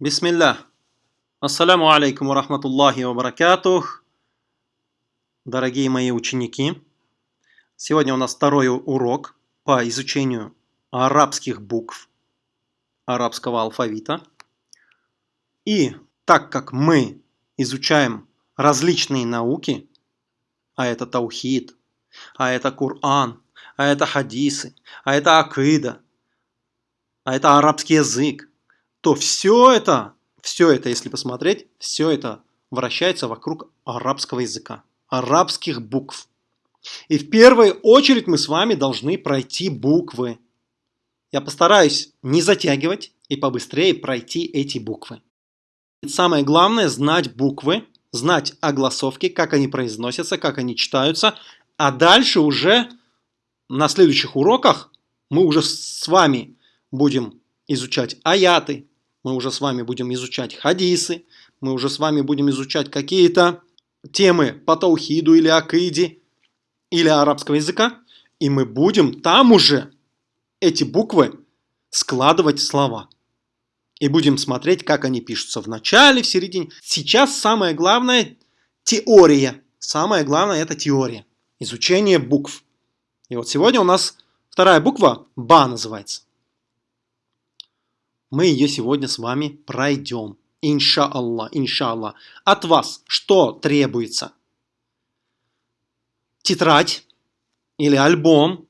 Бисмилля. Ассаляму алейкум ва рахматуллахи ва баракатух. Дорогие мои ученики, сегодня у нас второй урок по изучению арабских букв, арабского алфавита. И так как мы изучаем различные науки, а это таухид, а это Коран, а это хадисы, а это акида, а это арабский язык, то все это, все это, если посмотреть, все это вращается вокруг арабского языка, арабских букв. И в первую очередь мы с вами должны пройти буквы. Я постараюсь не затягивать и побыстрее пройти эти буквы. Самое главное знать буквы, знать огласовки, как они произносятся, как они читаются, а дальше уже на следующих уроках мы уже с вами будем изучать аяты, мы уже с вами будем изучать хадисы, мы уже с вами будем изучать какие-то темы по таухиду или акиде, или арабского языка, и мы будем там уже эти буквы складывать слова. И будем смотреть, как они пишутся в начале, в середине. Сейчас самое главное – теория. Самое главное – это теория. Изучение букв. И вот сегодня у нас вторая буква – Ба называется мы ее сегодня с вами пройдем. Иншаллах, иншаллах. От вас что требуется? Тетрадь или альбом,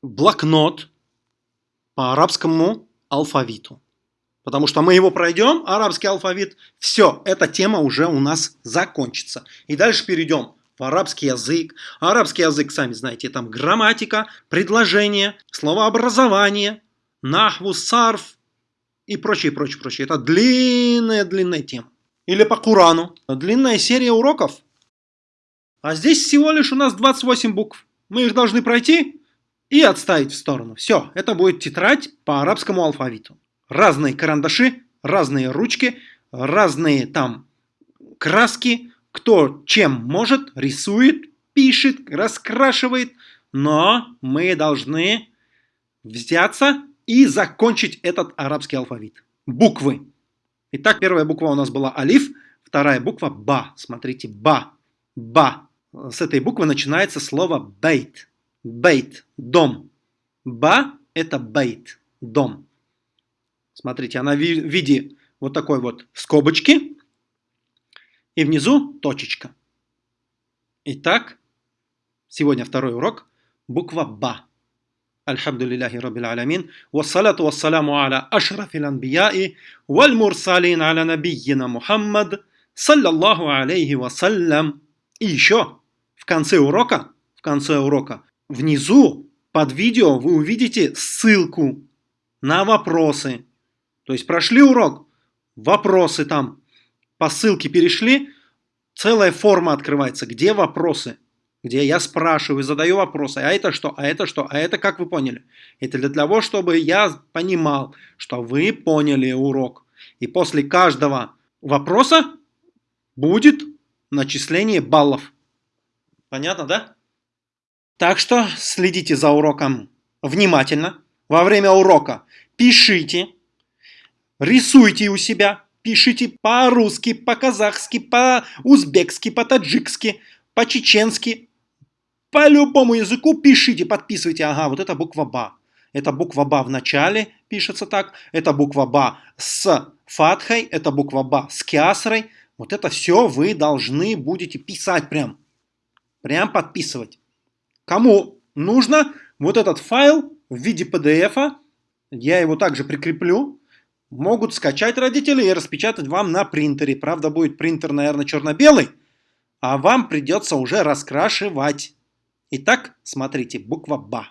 блокнот по арабскому алфавиту. Потому что мы его пройдем, арабский алфавит, все, эта тема уже у нас закончится. И дальше перейдем в арабский язык. Арабский язык, сами знаете, там грамматика, предложение, словообразование – нахву, сарф и прочее, прочее, прочее. Это длинная-длинная тема. Или по Курану. Длинная серия уроков. А здесь всего лишь у нас 28 букв. Мы их должны пройти и отставить в сторону. Все, это будет тетрадь по арабскому алфавиту. Разные карандаши, разные ручки, разные там краски. Кто чем может, рисует, пишет, раскрашивает. Но мы должны взяться и закончить этот арабский алфавит. Буквы. Итак, первая буква у нас была алиф, вторая буква ба. Смотрите, ба. Ба. С этой буквы начинается слово бейт. Бейт. Дом. Ба – это бейт. Дом. Смотрите, она в виде вот такой вот скобочки. И внизу точечка. Итак, сегодня второй урок. Буква ба. Альхамдулиллахи Раббил Алямин. Вассалату вассаламу аля ашрафил анбияи валь мурсалин аля набийина Мухаммад саллаллаху алейхи вассалям. И еще в конце урока, в конце урока, внизу под видео вы увидите ссылку на вопросы. То есть прошли урок, вопросы там, по ссылке перешли, целая форма открывается, где вопросы где я спрашиваю, задаю вопросы, а это что, а это что, а это как вы поняли? Это для того, чтобы я понимал, что вы поняли урок. И после каждого вопроса будет начисление баллов. Понятно, да? Так что следите за уроком внимательно. Во время урока пишите, рисуйте у себя, пишите по-русски, по-казахски, по-узбекски, по-таджикски, по-чеченски, по любому языку пишите, подписывайте. Ага, вот это буква БА. Это буква БА в начале пишется так. Это буква БА с фатхой. Это буква БА с кясрой. Вот это все вы должны будете писать прям. Прям подписывать. Кому нужно вот этот файл в виде PDF, я его также прикреплю, могут скачать родители и распечатать вам на принтере. Правда, будет принтер, наверное, черно-белый, а вам придется уже раскрашивать. Итак, смотрите, буква Ба.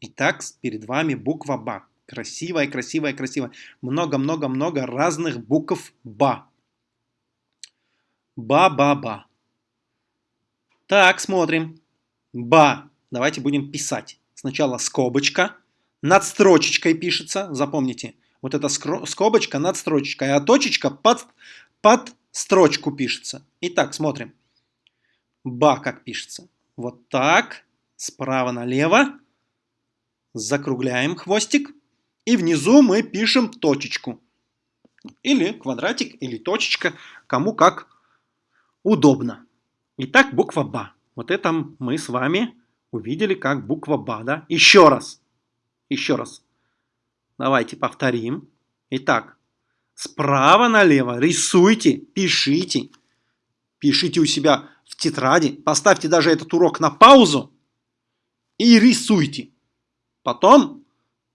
Итак, перед вами буква Ба. Красивая, красивая, красивая. Много-много-много разных букв Ба. Ба-ба-ба. Так, смотрим. Ба. Давайте будем писать. Сначала скобочка. Над строчечкой пишется. Запомните. Вот эта скобочка над строчечкой, а точечка под, под строчку пишется. Итак, смотрим. Ба как пишется. Вот так. Справа налево. Закругляем хвостик. И внизу мы пишем точечку. Или квадратик, или точечка, кому как удобно. Итак, буква БА. Вот это мы с вами увидели как буква БА, да? Еще раз. Еще раз. Давайте повторим. Итак, справа налево рисуйте, пишите. Пишите у себя в тетради. Поставьте даже этот урок на паузу и рисуйте. Потом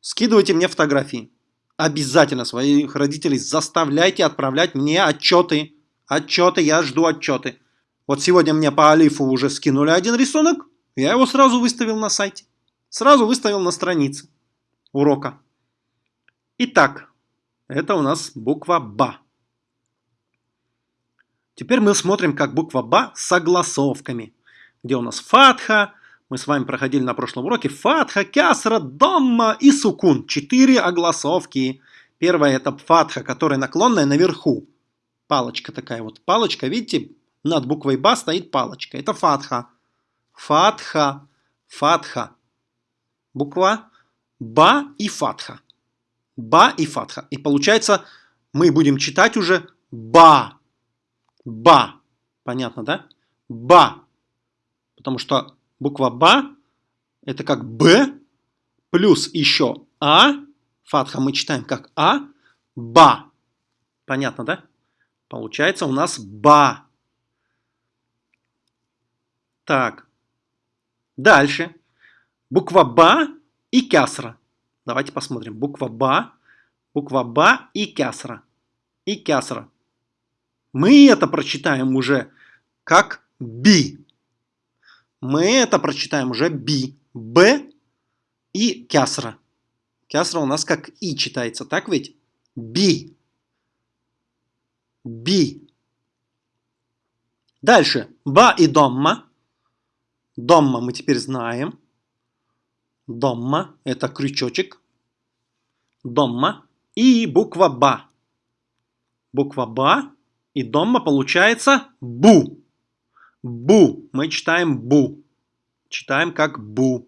скидывайте мне фотографии. Обязательно своих родителей заставляйте отправлять мне отчеты. Отчеты, я жду отчеты. Вот сегодня мне по Алифу уже скинули один рисунок. Я его сразу выставил на сайте. Сразу выставил на странице урока. Итак, это у нас буква БА. Теперь мы смотрим, как буква БА с согласовками. Где у нас фатха, мы с вами проходили на прошлом уроке, фатха, кясра, домма и сукун. Четыре огласовки. Первая это фатха, которая наклонная наверху. Палочка такая вот. Палочка, видите, над буквой БА стоит палочка. Это фатха. Фатха. Фатха. Буква Ба и Фатха. Ба и Фатха. И получается, мы будем читать уже Ба. Ба. Понятно, да? Ба. Потому что буква Ба это как Б плюс еще А. Фатха мы читаем как А. Ба. Понятно, да? Получается у нас Ба. Так. Дальше. Буква Ба и кясра. Давайте посмотрим. Буква Ба, буква Ба и кясра. И кясра. Мы это прочитаем уже как Би. Мы это прочитаем уже Би. Б и кясра. Кясра у нас как И читается, так ведь? Би. Би. Дальше. Ба и домма. Домма мы теперь знаем. Домма – это крючочек. Домма. И буква Ба. Буква Ба и Домма получается Бу. Бу. Мы читаем Бу. Читаем как Бу.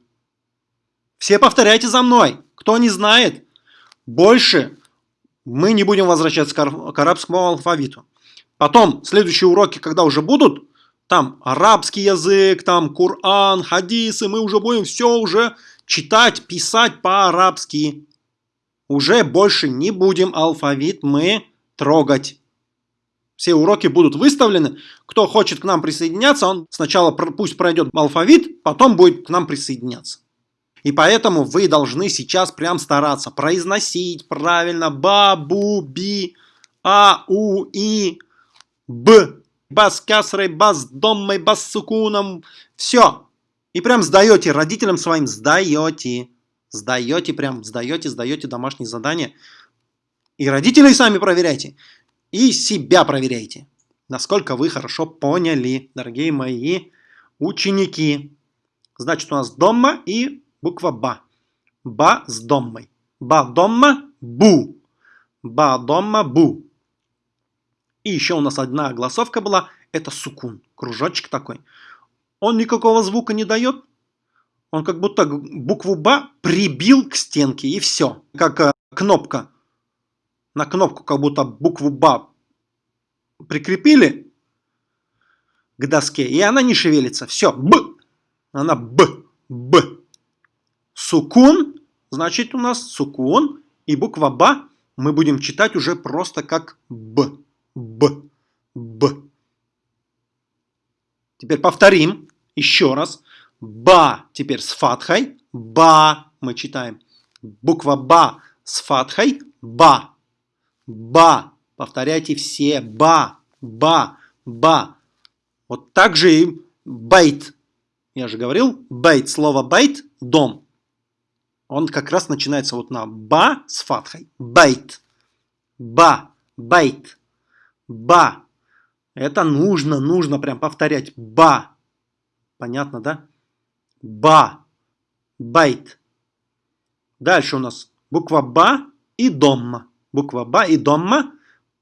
Все повторяйте за мной. Кто не знает, больше мы не будем возвращаться к арабскому алфавиту. Потом, следующие уроки, когда уже будут, там арабский язык, там Коран, хадисы, мы уже будем все уже читать, писать по-арабски. Уже больше не будем алфавит мы трогать. Все уроки будут выставлены. Кто хочет к нам присоединяться, он сначала пусть пройдет алфавит, потом будет к нам присоединяться. И поэтому вы должны сейчас прям стараться произносить правильно ба, бу, би, а, у, и, б, бас кясрой, бас доммой, бас сукуном. Все. И прям сдаете родителям своим, сдаете. Сдаете прям, сдаете, сдаете домашние задания. И родителей сами проверяйте. И себя проверяйте. Насколько вы хорошо поняли, дорогие мои ученики. Значит, у нас дома и буква Ба. Ба с доммой. Ба дома бу. Ба дома бу. И еще у нас одна голосовка была. Это сукун. Кружочек такой он никакого звука не дает. Он как будто букву «Б» прибил к стенке и все. Как э, кнопка. На кнопку как будто букву «Б» прикрепили к доске, и она не шевелится. Все, «Б». Она «Б». «Б». Сукун, значит у нас сукун, и буква «Б» мы будем читать уже просто как «Б». «Б». «Б». Теперь повторим еще раз. Ба теперь с фатхой. Ба мы читаем. Буква Ба с фатхой. Ба. Ба. Повторяйте все. Ба. Ба. Ба. Вот так же и بيت. Я же говорил, بيت, слово بيت, дом. Он как раз начинается вот на ба с фатхой. بيت. Ба. بيت. Ба. Это нужно, нужно прям повторять. Ба. Понятно, да? Ба. بيت. Дальше у нас буква Ба и дамма. Буква Ба и Домма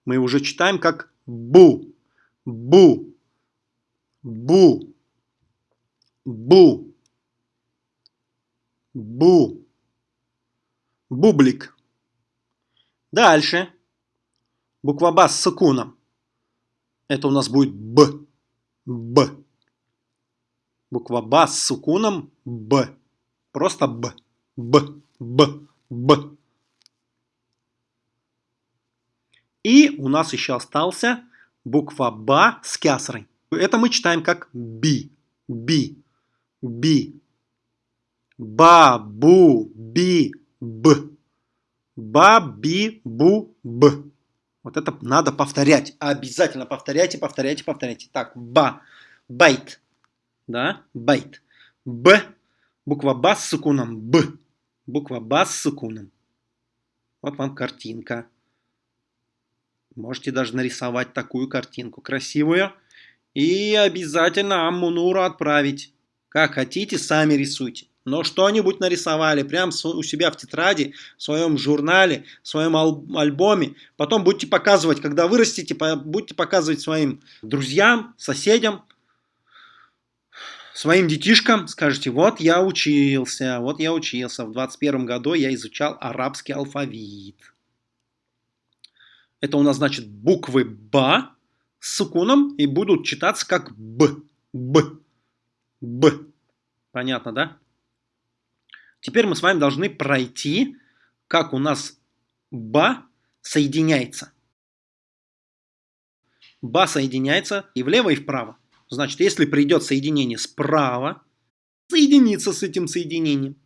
мы уже читаем как Бу. Бу. Бу. Бу. Бу. Бублик. Дальше. Буква Ба с сукуном. Это у нас будет Б. Б. Буква Ба с сукуном Б. Просто Б. Б. Б. Б. И у нас еще остался буква Ба с кясрой. Это мы читаем как Би. Би. Би. Ба, бу, би, б. Ба, би, бу, б. Вот это надо повторять. Обязательно повторяйте, повторяйте, повторяйте. Так, ба. بيت. Да, بيت. Б. Буква ба с сукуном. Б. Буква ба с сукуном. Вот вам картинка. Можете даже нарисовать такую картинку красивую. И обязательно Аммунуру отправить. Как хотите, сами рисуйте. Но что-нибудь нарисовали прямо у себя в тетради, в своем журнале, в своем альбоме. Потом будете показывать, когда вырастете, будете показывать своим друзьям, соседям, своим детишкам. Скажите, вот я учился, вот я учился. В 21 году я изучал арабский алфавит. Это у нас значит буквы Ба с сукуном и будут читаться как Б. Б. Б. Понятно, да? Теперь мы с вами должны пройти, как у нас ба соединяется. Ба соединяется и влево, и вправо. Значит, если придет соединение справа, соединится с этим соединением.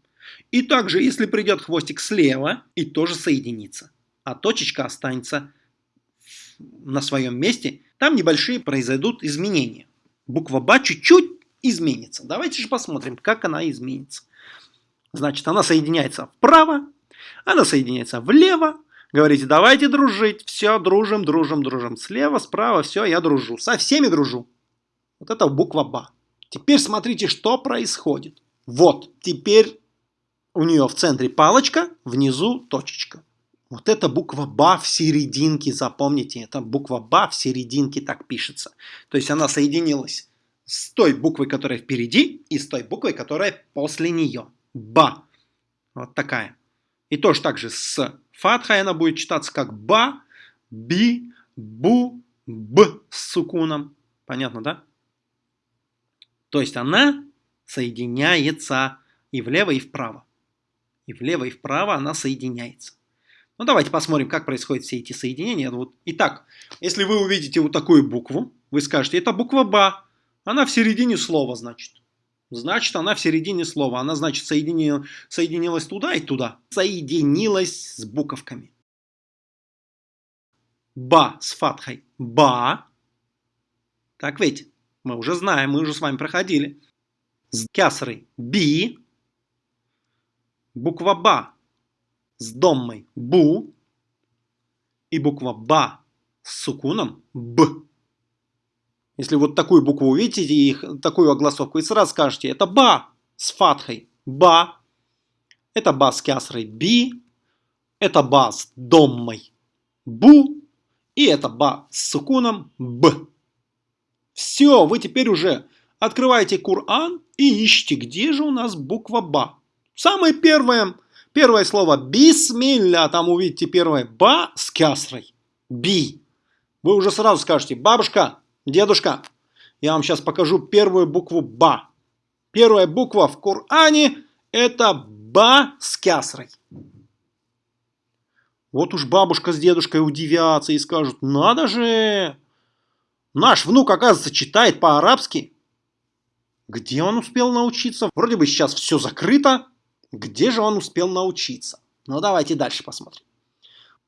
И также, если придет хвостик слева, и тоже соединится. А точечка останется на своем месте. Там небольшие произойдут изменения. Буква Ба чуть-чуть изменится. Давайте же посмотрим, как она изменится. Значит, она соединяется вправо, она соединяется влево. Говорите, давайте дружить. Все, дружим, дружим, дружим. Слева, справа, все, я дружу. Со всеми дружу. Вот это буква Ба. Теперь смотрите, что происходит. Вот, теперь у нее в центре палочка, внизу точечка. Вот эта буква Ба в серединке, запомните, это буква Ба в серединке так пишется. То есть она соединилась с той буквой, которая впереди, и с той буквой, которая после нее ба. Вот такая. И тоже так же с фатхой она будет читаться как ба, би, бу, б с сукуном. Понятно, да? То есть она соединяется и влево, и вправо. И влево, и вправо она соединяется. Ну, давайте посмотрим, как происходят все эти соединения. Вот. Итак, если вы увидите вот такую букву, вы скажете, это буква БА. Она в середине слова, значит. Значит, она в середине слова. Она, значит, соединила, соединилась туда и туда. Соединилась с буковками. Ба с фатхой. Ба. Так ведь? Мы уже знаем, мы уже с вами проходили. С кясрой. Би. Буква Ба с доммой. Бу. И буква Ба с сукуном. Б. Если вот такую букву увидите, и такую огласовку, и сразу скажете, это ба с фатхой, ба, это ба с кясрой, би, это ба с доммой, бу, и это ба с сукуном, б. Все, вы теперь уже открываете Кур'ан и ищите, где же у нас буква ба. Самое первое, первое слово бисмилля, там увидите первое ба с кясрой, би. Вы уже сразу скажете, бабушка, Дедушка, я вам сейчас покажу первую букву Ба. Первая буква в Коране это Ба с кясрой. Вот уж бабушка с дедушкой удивятся и скажут, надо же, наш внук, оказывается, читает по-арабски. Где он успел научиться? Вроде бы сейчас все закрыто. Где же он успел научиться? Ну, давайте дальше посмотрим.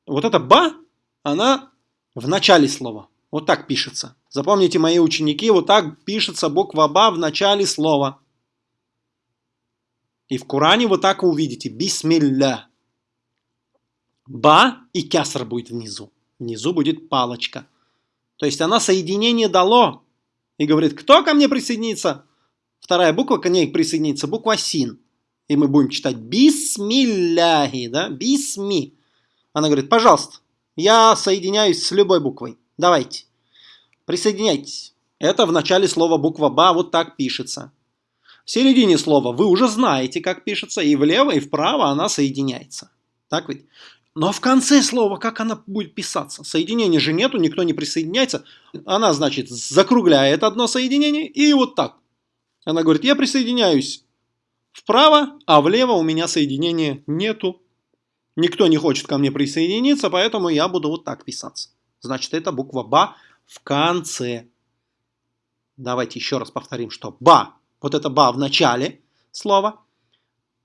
Вот эта «ба», она в начале слова. Вот так пишется. Запомните, мои ученики, вот так пишется буква Ба в начале слова. И в Коране вот так вы увидите. Бисмилля. Ба и кяср будет внизу. Внизу будет палочка. То есть она соединение дало. И говорит, кто ко мне присоединится? Вторая буква к ней присоединится. Буква Син. И мы будем читать Бисмилляхи. Да? Бисми. Она говорит, пожалуйста, я соединяюсь с любой буквой. Давайте. Присоединяйтесь. Это в начале слова буква «ба» вот так пишется. В середине слова вы уже знаете, как пишется, и влево, и вправо она соединяется. Так ведь? Но в конце слова, как она будет писаться? Соединения же нету, никто не присоединяется. Она, значит, закругляет одно соединение и вот так. Она говорит, я присоединяюсь вправо, а влево у меня соединения нету. Никто не хочет ко мне присоединиться, поэтому я буду вот так писаться. Значит, это буква БА в конце. Давайте еще раз повторим, что БА, вот это БА в начале слова,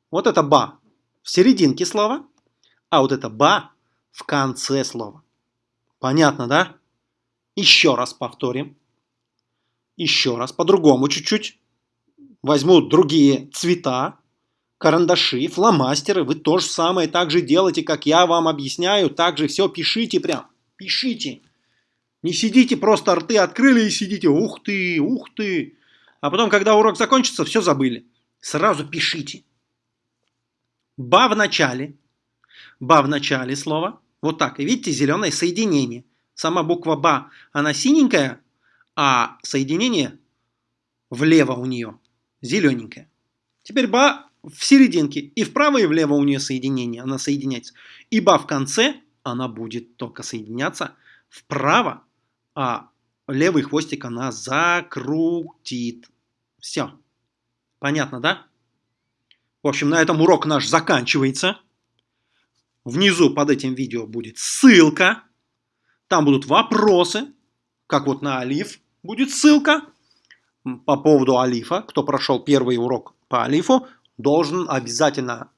вот это БА в серединке слова, а вот это «ба» в конце слова. Понятно, да? Еще раз повторим. Еще раз, по-другому чуть-чуть. Возьму другие цвета, карандаши, фломастеры. Вы то же самое так же делайте, как я вам объясняю. Так же все пишите прям. Пишите. Не сидите, просто рты открыли и сидите. Ух ты, ух ты. А потом, когда урок закончится, все забыли. Сразу пишите. Ба в начале – Ба в начале слова. Вот так. И видите, зеленое соединение. Сама буква Ба, она синенькая, а соединение влево у нее зелененькое. Теперь Ба в серединке. И вправо, и влево у нее соединение. Она соединяется. И Ба в конце, она будет только соединяться вправо, а левый хвостик она закрутит. Все. Понятно, да? В общем, на этом урок наш заканчивается. Внизу под этим видео будет ссылка. Там будут вопросы, как вот на Алиф будет ссылка. По поводу Алифа, кто прошел первый урок по Алифу, должен обязательно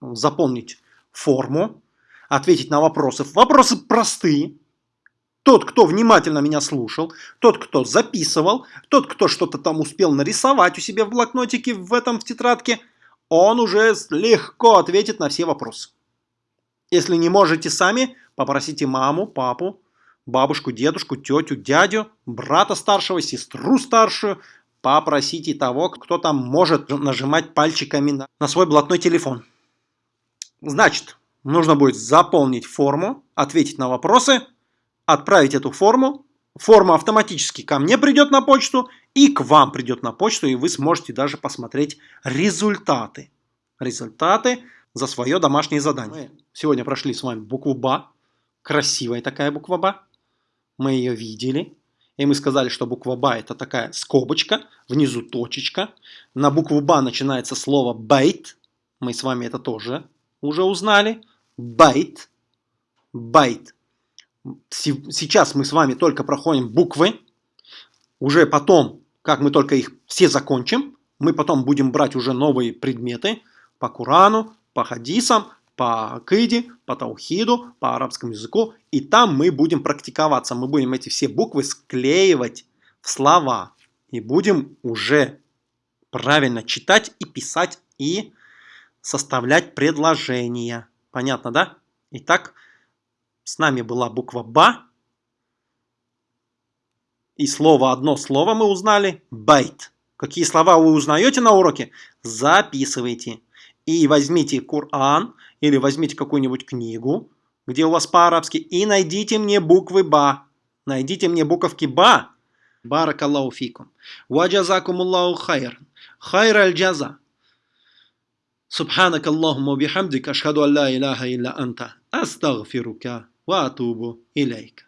запомнить форму, ответить на вопросы. Вопросы простые. Тот, кто внимательно меня слушал, тот, кто записывал, тот, кто что-то там успел нарисовать у себя в блокнотике, в этом в тетрадке, он уже легко ответит на все вопросы. Если не можете сами, попросите маму, папу, бабушку, дедушку, тетю, дядю, брата старшего, сестру старшую, попросите того, кто там может нажимать пальчиками на, свой блатной телефон. Значит, нужно будет заполнить форму, ответить на вопросы, отправить эту форму. Форма автоматически ко мне придет на почту и к вам придет на почту, и вы сможете даже посмотреть результаты. Результаты за свое домашнее задание. Мы сегодня прошли с вами букву БА. Красивая такая буква БА. Мы ее видели. И мы сказали, что буква БА это такая скобочка, внизу точечка. На букву БА начинается слово بيت. Мы с вами это тоже уже узнали. بيت. بيت. Сейчас мы с вами только проходим буквы. Уже потом, как мы только их все закончим, мы потом будем брать уже новые предметы по Курану, по хадисам, по акиде, по таухиду, по арабскому языку. И там мы будем практиковаться. Мы будем эти все буквы склеивать в слова. И будем уже правильно читать и писать и составлять предложения. Понятно, да? Итак, с нами была буква Ба. И слово, одно слово мы узнали. Байт. Какие слова вы узнаете на уроке? Записывайте и возьмите Коран или возьмите какую-нибудь книгу, где у вас по-арабски, и найдите мне буквы Ба. Найдите мне буковки Ба. Барак Аллаху фикум. Ваджазакум Аллаху хайр. Хайр аль-джаза. سبحانك اللهم وبحمدك أشهد أن لا إله إلا أنت أستغفرك وأتوب إليك